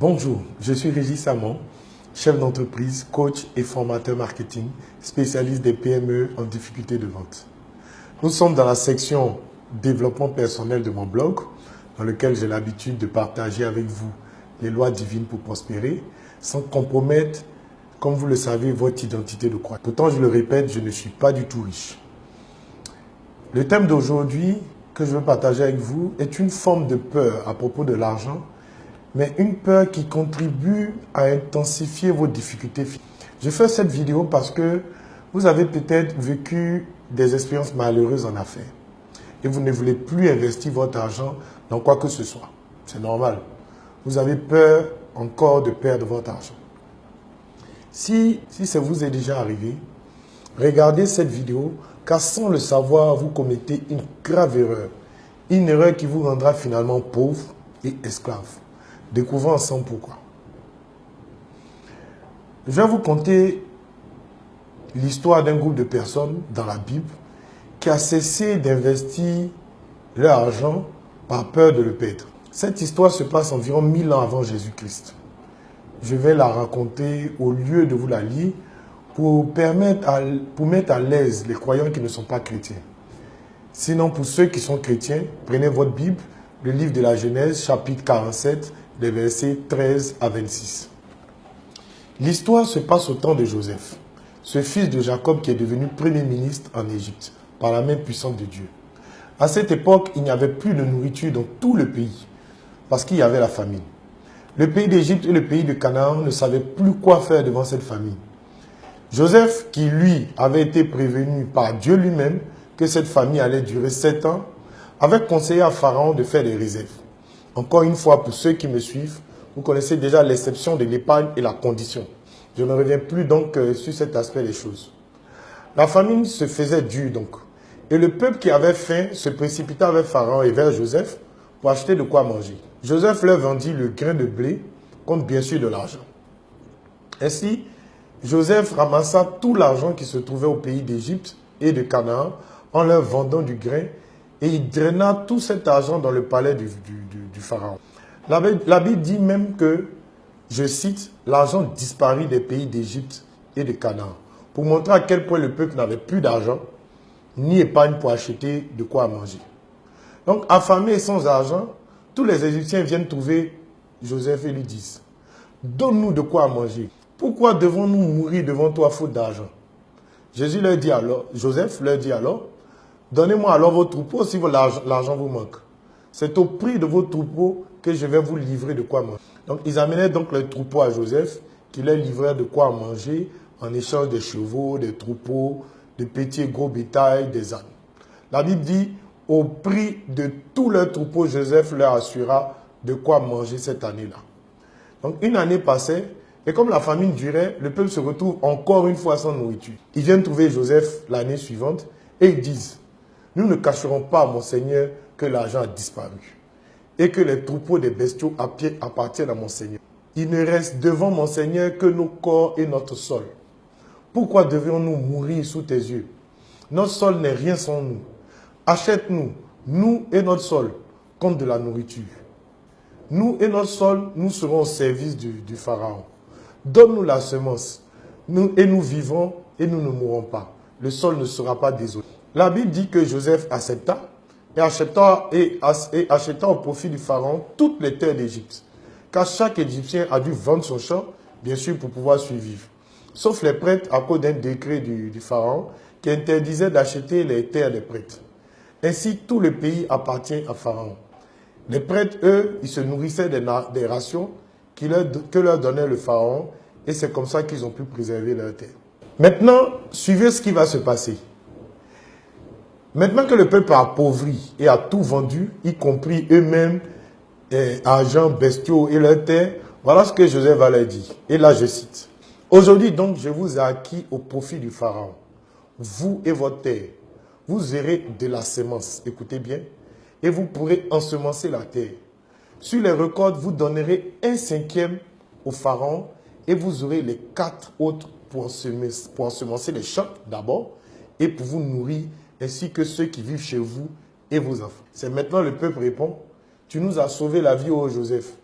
Bonjour, je suis Régis Samon, chef d'entreprise, coach et formateur marketing, spécialiste des PME en difficulté de vente. Nous sommes dans la section développement personnel de mon blog, dans lequel j'ai l'habitude de partager avec vous les lois divines pour prospérer, sans compromettre, comme vous le savez, votre identité de croix. Pourtant, je le répète, je ne suis pas du tout riche. Le thème d'aujourd'hui que je veux partager avec vous est une forme de peur à propos de l'argent, mais une peur qui contribue à intensifier vos difficultés. Je fais cette vidéo parce que vous avez peut-être vécu des expériences malheureuses en affaires et vous ne voulez plus investir votre argent dans quoi que ce soit. C'est normal. Vous avez peur encore de perdre votre argent. Si, si ça vous est déjà arrivé, regardez cette vidéo car sans le savoir, vous commettez une grave erreur. Une erreur qui vous rendra finalement pauvre et esclave. Découvrons ensemble pourquoi. Je vais vous conter l'histoire d'un groupe de personnes dans la Bible qui a cessé d'investir leur argent par peur de le perdre. Cette histoire se passe environ 1000 ans avant Jésus-Christ. Je vais la raconter au lieu de vous la lire pour, permettre pour mettre à l'aise les croyants qui ne sont pas chrétiens. Sinon, pour ceux qui sont chrétiens, prenez votre Bible, le livre de la Genèse, chapitre 47, les versets 13 à 26. L'histoire se passe au temps de Joseph, ce fils de Jacob qui est devenu premier ministre en Égypte par la main puissante de Dieu. À cette époque, il n'y avait plus de nourriture dans tout le pays parce qu'il y avait la famine. Le pays d'Égypte et le pays de Canaan ne savaient plus quoi faire devant cette famine. Joseph, qui lui avait été prévenu par Dieu lui-même que cette famille allait durer sept ans, avait conseillé à Pharaon de faire des réserves. Encore une fois, pour ceux qui me suivent, vous connaissez déjà l'exception de l'épargne et la condition. Je ne reviens plus donc euh, sur cet aspect des choses. La famine se faisait dure donc. Et le peuple qui avait faim se précipita vers Pharaon et vers Joseph pour acheter de quoi manger. Joseph leur vendit le grain de blé contre bien sûr de l'argent. Ainsi, Joseph ramassa tout l'argent qui se trouvait au pays d'Égypte et de Canaan en leur vendant du grain et il draina tout cet argent dans le palais du, Pharaon. La, Bible dit même que, je cite, l'argent disparut des pays d'Égypte et de Canaan pour montrer à quel point le peuple n'avait plus d'argent ni épargne pour acheter de quoi manger. Donc, affamé et sans argent, tous les Égyptiens viennent trouver Joseph et lui disent, donne-nous de quoi manger. Pourquoi devons-nous mourir devant toi faute d'argent? Jésus leur dit alors, Joseph leur dit alors, donnez-moi alors vos troupeaux si l'argent vous manque. C'est au prix de vos troupeaux que je vais vous livrer de quoi manger. Donc ils amenaient donc les troupeaux à Joseph, qui leur livrait de quoi manger en échange des chevaux, des troupeaux, de petits et gros bétail, des ânes. La Bible dit, au prix de tous leurs troupeaux, Joseph leur assura de quoi manger cette année-là. Donc une année passait, et comme la famine durait, le peuple se retrouve encore une fois sans nourriture. Ils viennent trouver Joseph l'année suivante et ils disent, nous ne cacherons pas mon Seigneur que l'argent a disparu et que les troupeaux des bestiaux appartiennent à mon Seigneur. Il ne reste devant mon Seigneur que nos corps et notre sol. Pourquoi devions-nous mourir sous tes yeux? Notre sol n'est rien sans nous. Achète-nous, nous et notre sol, contre de la nourriture. Nous et notre sol, nous serons au service du, Pharaon. Donne-nous la semence, et nous vivons et nous ne mourrons pas. Le sol ne sera pas désolé. La Bible dit que Joseph accepta et acheta, et, au profit du Pharaon toutes les terres d'Égypte. Car chaque Égyptien a dû vendre son champ, bien sûr, pour pouvoir survivre sauf les prêtres à cause d'un décret du, Pharaon qui interdisait d'acheter les terres des prêtres. Ainsi, tout le pays appartient à Pharaon. Les prêtres, eux, ils se nourrissaient des, rations que leur donnait le Pharaon et c'est comme ça qu'ils ont pu préserver leurs terres. Maintenant, suivez ce qui va se passer. Maintenant que le peuple a appauvri et a tout vendu, y compris eux-mêmes, eh, argent, bestiaux et leurs terres, voilà ce que Joseph va leur dire. Et là, je cite. Aujourd'hui donc, je vous ai acquis au profit du Pharaon, vous et votre terre. Vous aurez de la semence, écoutez bien, et vous pourrez ensemencer la terre. Sur les records, vous donnerez un cinquième au Pharaon et vous aurez les quatre autres pour ensemencer les champs d'abord et pour vous nourrir, ainsi que ceux qui vivent chez vous et vos enfants. C'est maintenant le peuple répond, tu nous as sauvé la vie, ô Joseph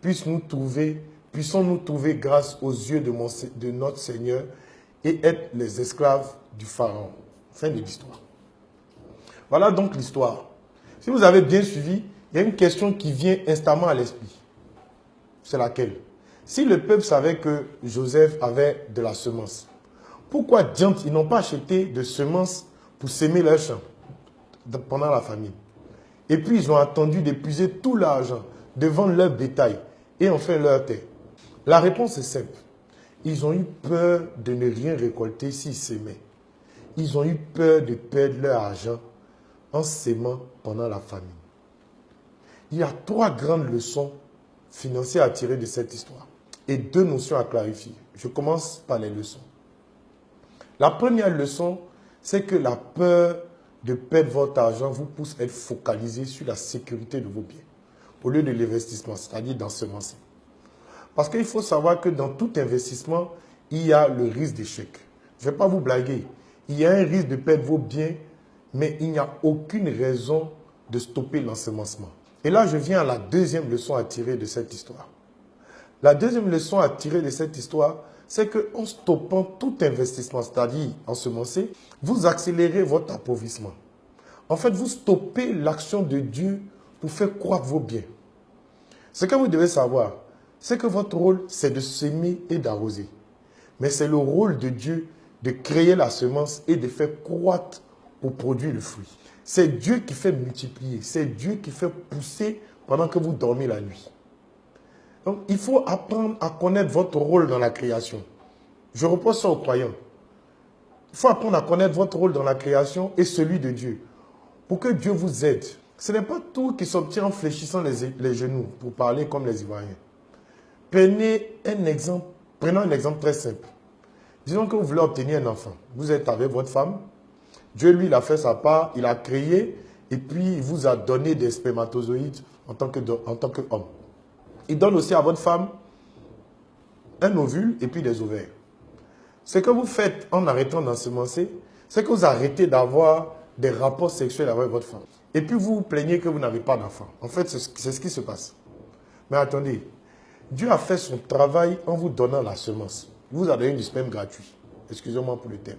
puisse nous trouver, puissons-nous trouver grâce aux yeux de, de notre Seigneur et être les esclaves du Pharaon. Fin de l'histoire. Voilà donc l'histoire. Si vous avez bien suivi, il y a une question qui vient instamment à l'esprit. C'est laquelle? Si le peuple savait que Joseph avait de la semence, pourquoi diantre ils n'ont pas acheté de semences pour s'aimer leur champ pendant la famine Et puis ils ont attendu d'épuiser tout l'argent, de vendre leur bétail et enfin leur terre. La réponse est simple. Ils ont eu peur de ne rien récolter s'ils s'aimaient. Ils ont eu peur de perdre leur argent en s'aimant pendant la famine. Il y a trois grandes leçons financières à tirer de cette histoire et deux notions à clarifier. Je commence par les leçons. La première leçon, c'est que la peur de perdre votre argent vous pousse à être focalisé sur la sécurité de vos biens au lieu de l'investissement, c'est-à-dire d'ensemencer. Parce qu'il faut savoir que dans tout investissement, il y a le risque d'échec. Je ne vais pas vous blaguer. Il y a un risque de perdre vos biens, mais il n'y a aucune raison de stopper l'ensemencement. Et là, je viens à la deuxième leçon à tirer de cette histoire. La deuxième leçon à tirer de cette histoire, c'est qu'en stoppant tout investissement, c'est-à-dire ensemencer, vous accélérez votre appauvrissement. En fait, vous stoppez l'action de Dieu pour faire croître vos biens. Ce que vous devez savoir, c'est que votre rôle, c'est de semer et d'arroser. Mais c'est le rôle de Dieu de créer la semence et de faire croître pour produire le fruit. C'est Dieu qui fait multiplier, c'est Dieu qui fait pousser pendant que vous dormez la nuit. Donc, il faut apprendre à connaître votre rôle dans la création. Je repose ça aux croyants. Il faut apprendre à connaître votre rôle dans la création et celui de Dieu. Pour que Dieu vous aide. Ce n'est pas tout qui s'obtient en fléchissant les, genoux, pour parler comme les Ivoiriens. Prenez un exemple, prenons un exemple très simple. Disons que vous voulez obtenir un enfant. Vous êtes avec votre femme. Dieu, lui, il a fait sa part, il a créé, et puis il vous a donné des spermatozoïdes en tant qu'homme. Il donne aussi à votre femme un ovule et puis des ovaires. Ce que vous faites en arrêtant d'ensemencer, c'est que vous arrêtez d'avoir des rapports sexuels avec votre femme. Et puis vous vous plaignez que vous n'avez pas d'enfant. En fait, c'est ce qui se passe. Mais attendez, Dieu a fait son travail en vous donnant la semence. Il vous a donné du sperme gratuit. Excusez-moi pour le thème.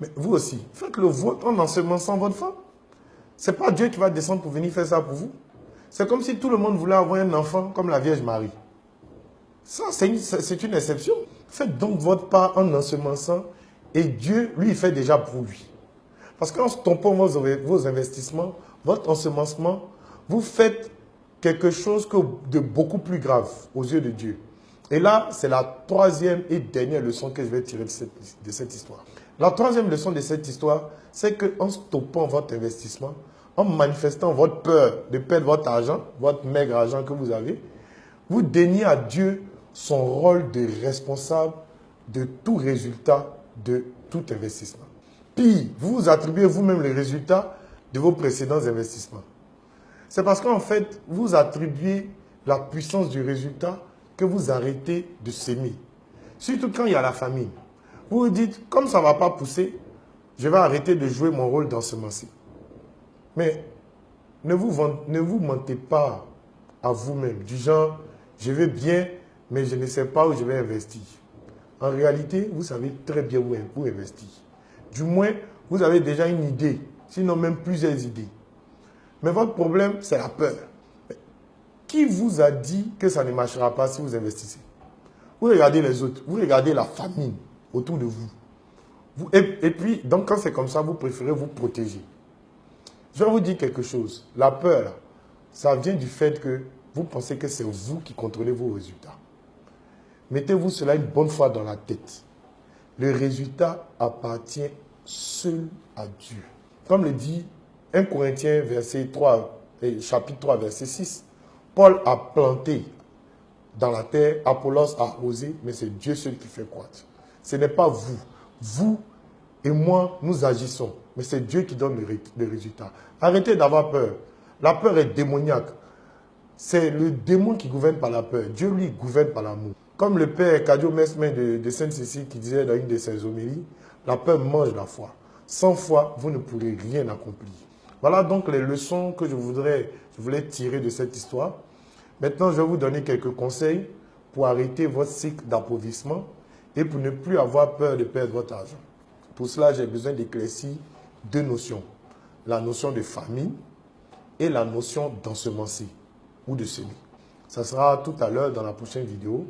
Mais vous aussi, faites le vôtre en ensemençant votre femme. Ce n'est pas Dieu qui va descendre pour venir faire ça pour vous. C'est comme si tout le monde voulait avoir un enfant comme la Vierge Marie. Ça, c'est une, exception. Faites donc votre part en ensemençant et Dieu, lui, fait déjà pour lui. Parce qu'en stoppant vos, investissements, votre ensemencement, vous faites quelque chose de beaucoup plus grave aux yeux de Dieu. Et là, c'est la troisième et dernière leçon que je vais tirer de cette, de cette histoire. La troisième leçon de cette histoire, c'est qu'en stoppant votre investissement, en manifestant votre peur de perdre votre argent, votre maigre argent que vous avez, vous déniez à Dieu son rôle de responsable de tout résultat de tout investissement. Puis, vous vous attribuez vous-même les résultats de vos précédents investissements. C'est parce qu'en fait, vous attribuez la puissance du résultat que vous arrêtez de s'aimer. Surtout quand il y a la famine. Vous vous dites, comme ça ne va pas pousser, je vais arrêter de jouer mon rôle dans ce d'ensemencer. Mais ne vous, ne vous mentez pas à vous-même, du genre, je vais bien, mais je ne sais pas où je vais investir. En réalité, vous savez très bien où, investir. Du moins, vous avez déjà une idée, sinon même plusieurs idées. Mais votre problème, c'est la peur. Qui vous a dit que ça ne marchera pas si vous investissez? Vous regardez les autres, vous regardez la famine autour de vous. vous et, et puis, donc quand c'est comme ça, vous préférez vous protéger. Je vais vous dire quelque chose. La peur, ça vient du fait que vous pensez que c'est vous qui contrôlez vos résultats. Mettez-vous cela une bonne fois dans la tête. Le résultat appartient seul à Dieu. Comme le dit 1 Corinthiens verset 3, chapitre 3, verset 6, Paul a planté dans la terre, Apollos a arrosé, mais c'est Dieu seul qui fait croître. Ce n'est pas vous. Vous et moi, nous agissons. Mais c'est Dieu qui donne les résultats. Arrêtez d'avoir peur. La peur est démoniaque. C'est le démon qui gouverne par la peur. Dieu, lui, gouverne par l'amour. Comme le père Cadio Mesmin de, de Sainte-Cécile qui disait dans une de ses homélies, la peur mange la foi. Sans foi, vous ne pourrez rien accomplir. Voilà donc les leçons que je, voudrais, je voulais tirer de cette histoire. Maintenant, je vais vous donner quelques conseils pour arrêter votre cycle d'appauvrissement et pour ne plus avoir peur de perdre votre argent. Pour cela, j'ai besoin d'éclaircir deux notions. La notion de famine et la notion d'ensemencer ou de semer. Ça sera tout à l'heure dans la prochaine vidéo.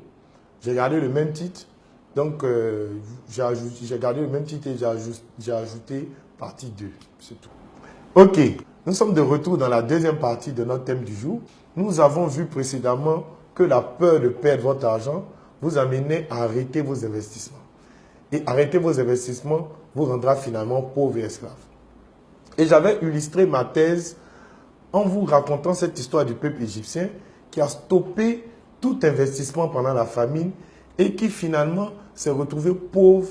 J'ai gardé le même titre. Donc, euh, j'ai gardé le même titre et j'ai ajouté, partie 2. C'est tout. Ok, nous sommes de retour dans la deuxième partie de notre thème du jour. Nous avons vu précédemment que la peur de perdre votre argent vous amenait à arrêter vos investissements. Et arrêter vos investissements vous rendra finalement pauvre et esclave. Et j'avais illustré ma thèse en vous racontant cette histoire du peuple égyptien qui a stoppé tout investissement pendant la famine et qui finalement s'est retrouvé pauvre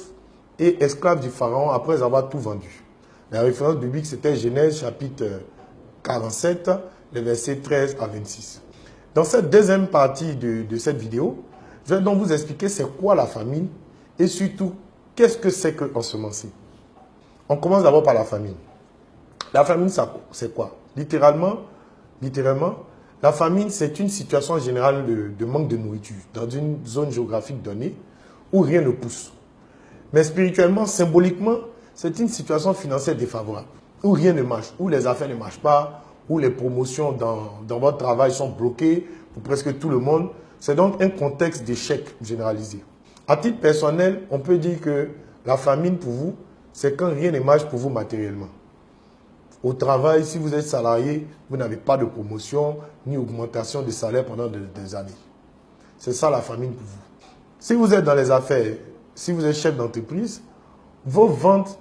et esclave du pharaon après avoir tout vendu. La référence biblique, c'était Genèse chapitre 47, les versets 13 à 26. Dans cette deuxième partie de, cette vidéo, je vais donc vous expliquer c'est quoi la famine et surtout qu'est-ce que c'est que ensemencer. On commence d'abord par la famine. La famine, c'est quoi? Littéralement, littéralement, la famine, c'est une situation générale de, manque de nourriture dans une zone géographique donnée où rien ne pousse. Mais spirituellement, symboliquement, c'est une situation financière défavorable, où rien ne marche, où les affaires ne marchent pas, où les promotions dans, dans votre travail sont bloquées pour presque tout le monde. C'est donc un contexte d'échec généralisé. À titre personnel, on peut dire que la famine pour vous, c'est quand rien ne marche pour vous matériellement. Au travail, si vous êtes salarié, vous n'avez pas de promotion ni augmentation de salaire pendant des, années. C'est ça la famine pour vous. Si vous êtes dans les affaires, si vous êtes chef d'entreprise, vos ventes,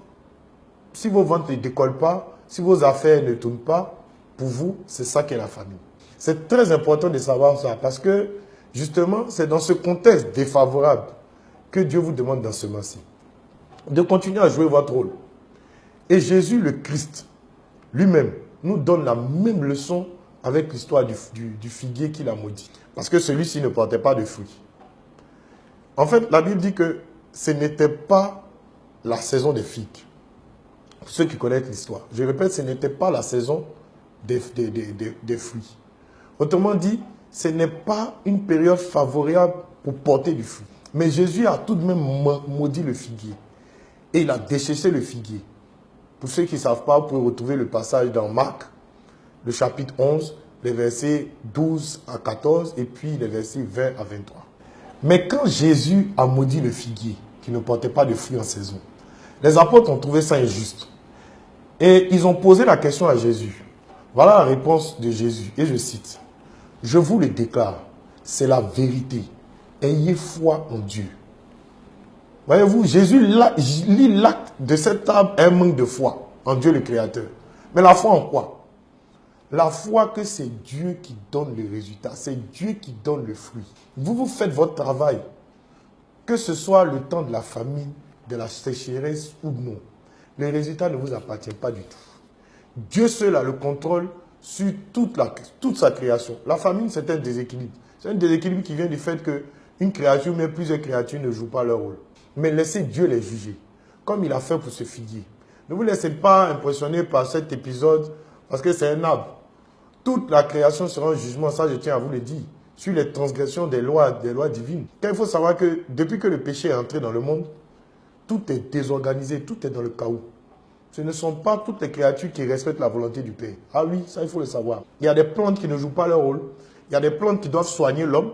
si vos ventes ne décollent pas, si vos affaires ne tournent pas, pour vous, c'est ça qui est la famine. C'est très important de savoir ça parce que justement, c'est dans ce contexte défavorable que Dieu vous demande dans ce moment-ci de continuer à jouer votre rôle. Et Jésus le Christ, lui-même nous donne la même leçon avec l'histoire du, figuier qu'il a maudit. Parce que celui-ci ne portait pas de fruits. En fait, la Bible dit que ce n'était pas la saison des figues. ceux qui connaissent l'histoire. Je répète, ce n'était pas la saison des, fruits. Autrement dit, ce n'est pas une période favorable pour porter du fruit. Mais Jésus a tout de même maudit le figuier. Et il a déchaissé le figuier. Pour ceux qui ne savent pas, vous pouvez retrouver le passage dans Marc, le chapitre 11, les versets 12 à 14 et puis les versets 20 à 23. Mais quand Jésus a maudit le figuier, qui ne portait pas de fruits en saison, les apôtres ont trouvé ça injuste. Et ils ont posé la question à Jésus. Voilà la réponse de Jésus. Et je cite. Je vous le déclare, c'est la vérité. Ayez foi en Dieu. Voyez-vous, Jésus lit l'acte de cette table un manque de foi en Dieu le Créateur. Mais la foi en quoi? La foi que c'est Dieu qui donne le résultat, c'est Dieu qui donne le fruit. Vous, vous faites votre travail, que ce soit le temps de la famine, de la sécheresse ou non. Le résultat ne vous appartient pas du tout. Dieu seul a le contrôle sur toute, la, toute sa création. La famine, c'est un déséquilibre. C'est un déséquilibre qui vient du fait qu'une créature, mais plusieurs créatures ne jouent pas leur rôle. Mais laissez Dieu les juger, comme il a fait pour ce figuier. Ne vous laissez pas impressionner par cet épisode, parce que c'est un arbre. Toute la création sera en jugement, ça je tiens à vous le dire, sur les transgressions des lois, des lois divines. il faut savoir que depuis que le péché est entré dans le monde, tout est désorganisé, tout est dans le chaos. Ce ne sont pas toutes les créatures qui respectent la volonté du Père. Ah oui, ça il faut le savoir. Il y a des plantes qui ne jouent pas leur rôle. Il y a des plantes qui doivent soigner l'homme,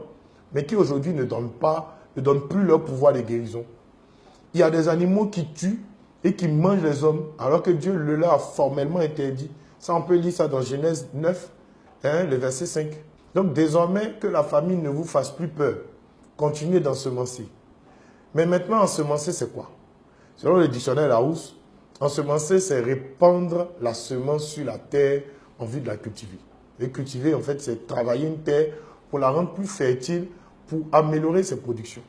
mais qui aujourd'hui ne donnent pas, ne donnent plus leur pouvoir de guérison il y a des animaux qui tuent et qui mangent les hommes, alors que Dieu le leur a formellement interdit. Ça, on peut lire ça dans Genèse 9, hein, le verset 5. Donc désormais, que la famille ne vous fasse plus peur. Continuez d'ensemencer. Mais maintenant, ensemencer, c'est quoi? Selon le dictionnaire Larousse, ensemencer, c'est répandre la semence sur la terre en vue de la cultiver. Et cultiver, en fait, c'est travailler une terre pour la rendre plus fertile, pour améliorer ses productions.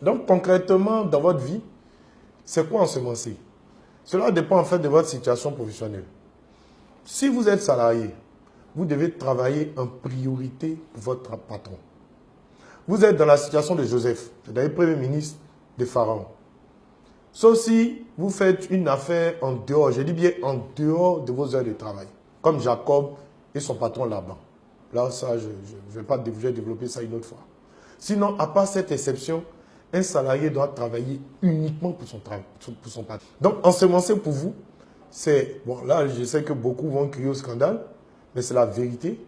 Donc concrètement, dans votre vie, c'est quoi ensemencer Cela dépend en fait de votre situation professionnelle. Si vous êtes salarié, vous devez travailler en priorité pour votre patron. Vous êtes dans la situation de Joseph, c'est-à-dire premier ministre de Pharaon. Sauf si vous faites une affaire en dehors, je dis bien en dehors de vos heures de travail, comme Jacob et son patron Laban. Là, ça, je ne vais pas développer ça une autre fois. Sinon, à part cette exception, un salarié doit travailler uniquement pour son, pour son. Donc, ensemencer pour vous, c'est... Bon, là, je sais que beaucoup vont crier au scandale, mais c'est la vérité.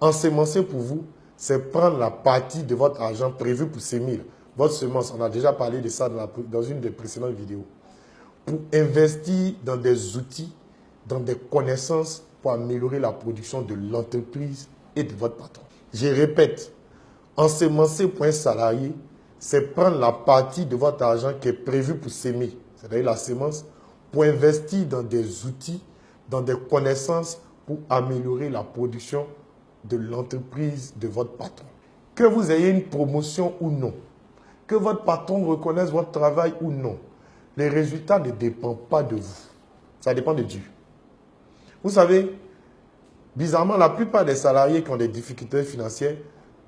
Ensemencer pour vous, c'est prendre la partie de votre argent prévu pour s'émir. Votre semence, on a déjà parlé de ça dans une des précédentes vidéos. Pour investir dans des outils, dans des connaissances pour améliorer la production de l'entreprise et de votre patron. Je répète, ensemencer pour un salarié, c'est prendre la partie de votre argent qui est prévue pour s'aimer, c'est-à-dire la semence, pour investir dans des outils, dans des connaissances pour améliorer la production de l'entreprise de votre patron. Que vous ayez une promotion ou non, que votre patron reconnaisse votre travail ou non, les résultats ne dépendent pas de vous. Ça dépend de Dieu. Vous savez, bizarrement, la plupart des salariés qui ont des difficultés financières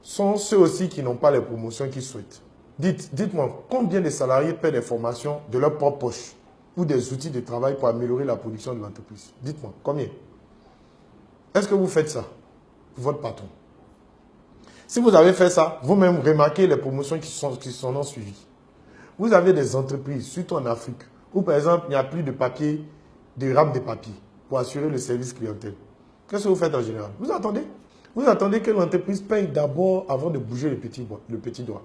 sont ceux aussi qui n'ont pas les promotions qu'ils souhaitent. Dites, dites-moi, combien de salariés paient des formations de leur propre poche ou des outils de travail pour améliorer la production de l'entreprise? Dites-moi, combien? Est-ce que vous faites ça? Pour votre patron Si vous avez fait ça, vous-même remarquez les promotions qui sont, qui sont suivies. Vous avez des entreprises, surtout en Afrique, où par exemple, il n'y a plus de papier, de rames de papier pour assurer le service clientèle. Qu'est-ce que vous faites en général? Vous attendez Vous attendez que l'entreprise paye d'abord avant de bouger le petit, doigt.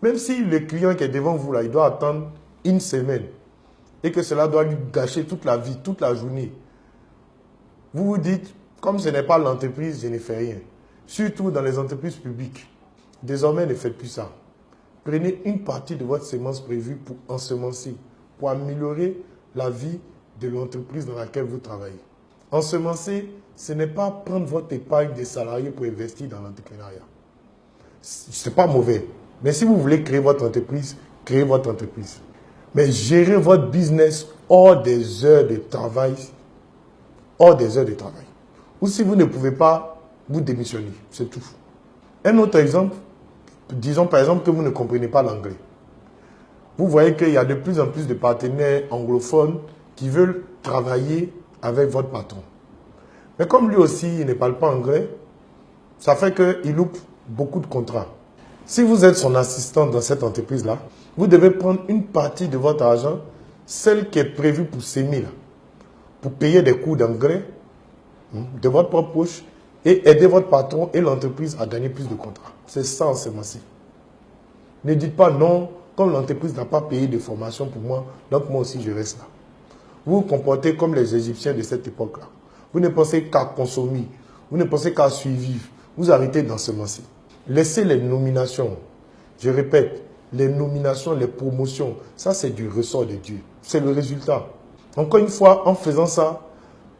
Même si le client qui est devant vous, là, il doit attendre une semaine et que cela doit lui gâcher toute la vie, toute la journée, vous vous dites, comme ce n'est pas l'entreprise, je ne fais rien. Surtout dans les entreprises publiques. Désormais, ne faites plus ça. Prenez une partie de votre semence prévue pour ensemencer, pour améliorer la vie de l'entreprise dans laquelle vous travaillez. Ensemencer, ce n'est pas prendre votre épargne des salariés pour investir dans l'entrepreneuriat. Ce n'est pas mauvais. Mais si vous voulez créer votre entreprise, créez votre entreprise. Mais gérez votre business hors des heures de travail. Hors des heures de travail. Ou si vous ne pouvez pas, vous démissionnez. C'est tout. Un autre exemple, disons par exemple que vous ne comprenez pas l'anglais. Vous voyez qu'il y a de plus en plus de partenaires anglophones qui veulent travailler avec votre patron. Mais comme lui aussi, il ne parle pas anglais, ça fait qu'il loupe beaucoup de contrats. Si vous êtes son assistant dans cette entreprise-là, vous devez prendre une partie de votre argent, celle qui est prévue pour s'aimer, pour payer des coûts d'engrais hmm, de votre propre poche et aider votre patron et l'entreprise à gagner plus de contrats. C'est ça en ci Ne dites pas non, comme l'entreprise n'a pas payé de formation pour moi, donc moi aussi je reste là. Vous vous comportez comme les Égyptiens de cette époque-là. Vous ne pensez qu'à consommer, vous ne pensez qu'à suivre, vous arrêtez d'ensemencer. Laissez les nominations. Je répète, les nominations, les promotions, ça c'est du ressort de Dieu. C'est le résultat. Encore une fois, en faisant ça,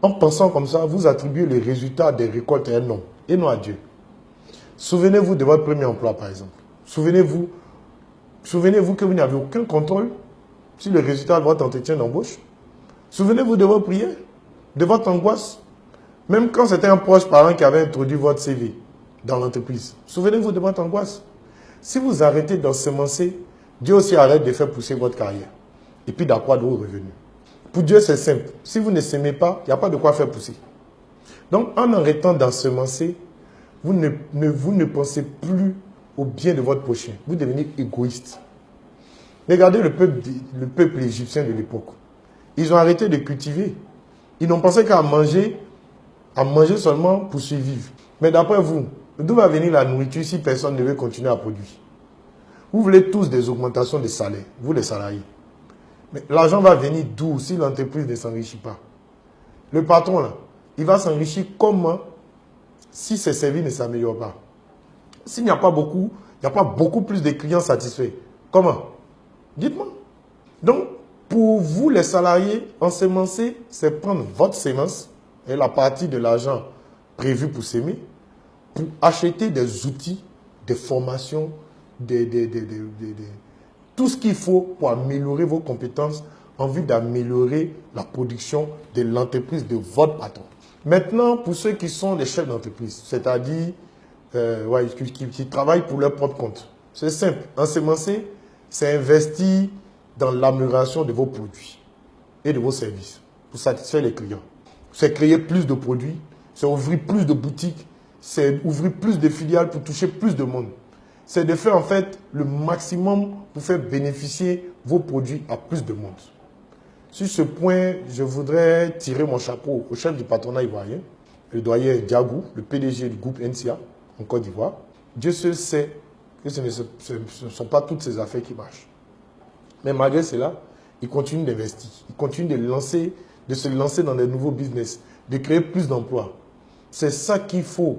en pensant comme ça, vous attribuez le résultat des récoltes à un nom et non à Dieu. Souvenez-vous de votre premier emploi, par exemple. Souvenez-vous souvenez-vous que vous n'avez aucun contrôle sur le résultat de votre entretien d'embauche. Souvenez-vous de vos prières, de votre angoisse. Même quand c'était un proche parent qui avait introduit votre CV dans l'entreprise. Souvenez-vous de votre angoisse. Si vous arrêtez d'ensemencer, Dieu aussi arrête de faire pousser votre carrière. Et puis d'accroître vos revenus. Pour Dieu, c'est simple. Si vous ne s'aimez pas, il n'y a pas de quoi faire pousser. Donc, en arrêtant d'ensemencer, vous ne, vous ne pensez plus au bien de votre prochain. Vous devenez égoïste. Regardez le peuple égyptien de l'époque. Ils ont arrêté de cultiver. Ils n'ont pensé qu'à manger, à manger seulement pour survivre. Mais d'après vous, D'où va venir la nourriture si personne ne veut continuer à produire? Vous voulez tous des augmentations de salaire, vous les salariés. Mais l'argent va venir d'où si l'entreprise ne s'enrichit pas? Le patron, là, il va s'enrichir comment si ses services ne s'améliorent pas? S'il n'y a pas beaucoup, il n'y a pas beaucoup plus de clients satisfaits. Comment? Dites-moi. Donc, pour vous les salariés, ensemencer, c'est prendre votre sémence et la partie de l'argent prévu pour s'aimer pour acheter des outils, des formations, tout ce qu'il faut pour améliorer vos compétences en vue d'améliorer la production de l'entreprise de votre patron. Maintenant, pour ceux qui sont des chefs d'entreprise, c'est-à-dire euh, qui, travaillent pour leur propre compte, c'est simple. Ensemencer, c'est investir dans l'amélioration de vos produits et de vos services pour satisfaire les clients. C'est créer plus de produits, c'est ouvrir plus de boutiques, c'est ouvrir plus de filiales pour toucher plus de monde. C'est de faire en fait le maximum pour faire bénéficier vos produits à plus de monde. Sur ce point, je voudrais tirer mon chapeau au chef du patronat ivoirien, le doyen Diagou, le PDG du groupe NCA en Côte d'Ivoire. Dieu seul sait que ce ne, sont pas toutes ces affaires qui marchent. Mais malgré cela, il continue d'investir, il continue de, se lancer dans des nouveaux business, de créer plus d'emplois. C'est ça qu'il faut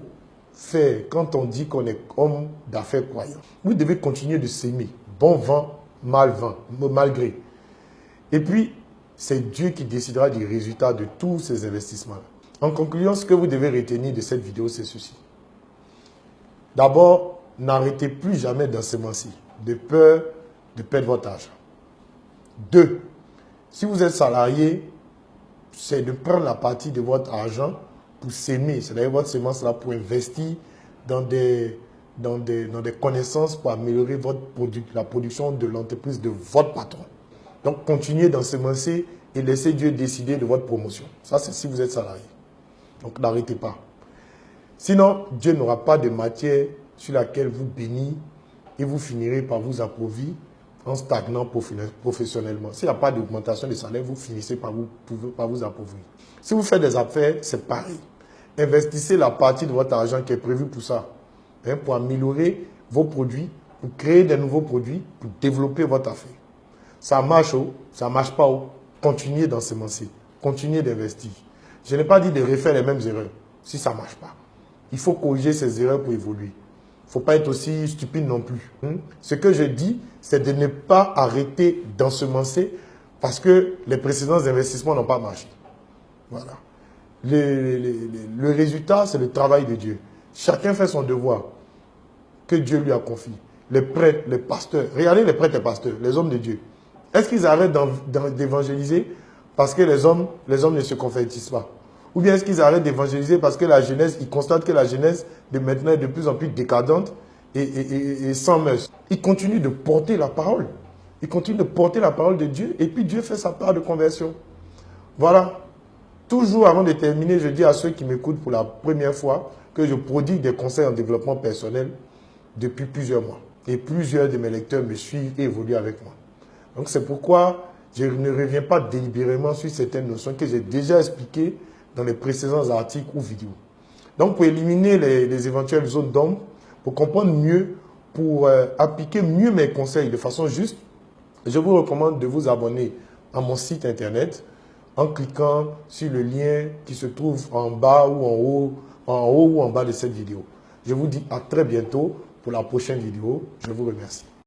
faire quand on dit qu'on est homme d'affaires croyant. Vous devez continuer de s'aimer, bon vent, mal vent, malgré. Et puis, c'est Dieu qui décidera du résultat de tous ces investissements. En conclusion, ce que vous devez retenir de cette vidéo, c'est ceci. D'abord, n'arrêtez plus jamais d'ensemencer, de peur de perdre votre argent. Deux, si vous êtes salarié, c'est de prendre la partie de votre argent pour s'aimer, c'est-à-dire votre semence là pour investir dans des, dans des, dans des connaissances pour améliorer votre la production de l'entreprise de votre patron. Donc, continuez d'ensemencer et laissez Dieu décider de votre promotion. Ça, c'est si vous êtes salarié. Donc, n'arrêtez pas. Sinon, Dieu n'aura pas de matière sur laquelle vous bénissez et vous finirez par vous appauvrir stagnant professionnellement. S'il n'y a pas d'augmentation de salaire, vous finissez par vous, par vous appauvrir. Si vous faites des affaires, c'est pareil. Investissez la partie de votre argent qui est prévue pour ça, hein, pour améliorer vos produits, pour créer de nouveaux produits, pour développer votre affaire. Ça marche ou ça marche pas ou continuez d'ensemencer, continuez d'investir. Je n'ai pas dit de refaire les mêmes erreurs si ça marche pas. Il faut corriger ces erreurs pour évoluer. Faut pas être aussi stupide non plus. Hein. Ce que je dis, c'est de ne pas arrêter d'ensemencer parce que les précédents investissements n'ont pas marché. Voilà. Le, résultat, c'est le travail de Dieu. Chacun fait son devoir que Dieu lui a confié. Les prêtres, les pasteurs, regardez les prêtres et pasteurs, les hommes de Dieu. Est-ce qu'ils arrêtent d'évangéliser parce que les hommes, les hommes ne se convertissent pas? Ou bien est-ce qu'ils arrêtent d'évangéliser parce que la jeunesse, ils constatent que la jeunesse de maintenant est de plus en plus décadente et, sans mœurs Ils continuent de porter la parole. Ils continuent de porter la parole de Dieu et puis Dieu fait sa part de conversion. Voilà. Toujours avant de terminer, je dis à ceux qui m'écoutent pour la première fois que je prodigue des conseils en développement personnel depuis plusieurs mois. Et plusieurs de mes lecteurs me suivent et évoluent avec moi. Donc c'est pourquoi je ne reviens pas délibérément sur certaines notions que j'ai déjà expliquées dans les précédents articles ou vidéos. Donc pour éliminer les, éventuelles zones d'ombre, pour comprendre mieux, pour euh, appliquer mieux mes conseils de façon juste, je vous recommande de vous abonner à mon site internet en cliquant sur le lien qui se trouve en bas ou en haut, en haut ou en bas de cette vidéo. Je vous dis à très bientôt pour la prochaine vidéo. Je vous remercie.